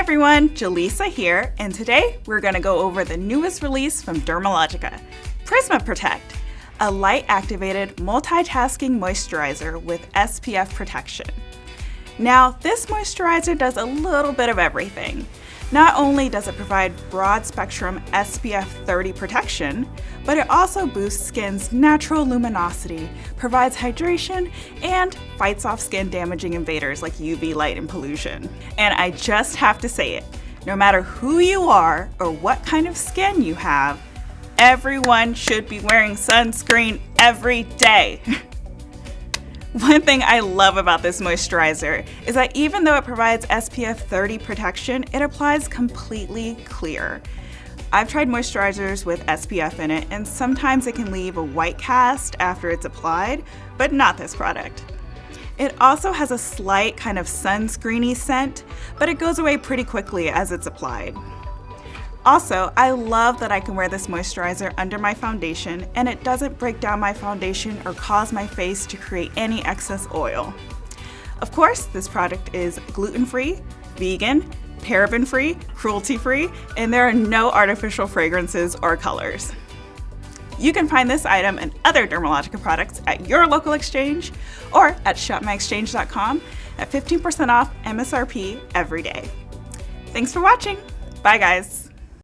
everyone, Jaleesa here, and today we're going to go over the newest release from Dermalogica, Prisma Protect, a light-activated multitasking moisturizer with SPF protection. Now, this moisturizer does a little bit of everything. Not only does it provide broad spectrum SPF 30 protection, but it also boosts skin's natural luminosity, provides hydration, and fights off skin damaging invaders like UV light and pollution. And I just have to say it, no matter who you are or what kind of skin you have, everyone should be wearing sunscreen every day. One thing I love about this moisturizer is that even though it provides SPF 30 protection, it applies completely clear. I've tried moisturizers with SPF in it and sometimes it can leave a white cast after it's applied, but not this product. It also has a slight kind of sunscreeny scent, but it goes away pretty quickly as it's applied. Also, I love that I can wear this moisturizer under my foundation and it doesn't break down my foundation or cause my face to create any excess oil. Of course, this product is gluten-free, vegan, paraben-free, cruelty-free, and there are no artificial fragrances or colors. You can find this item and other Dermalogica products at your local exchange or at shopmyexchange.com at 15% off MSRP every day. Thanks for watching. Bye guys.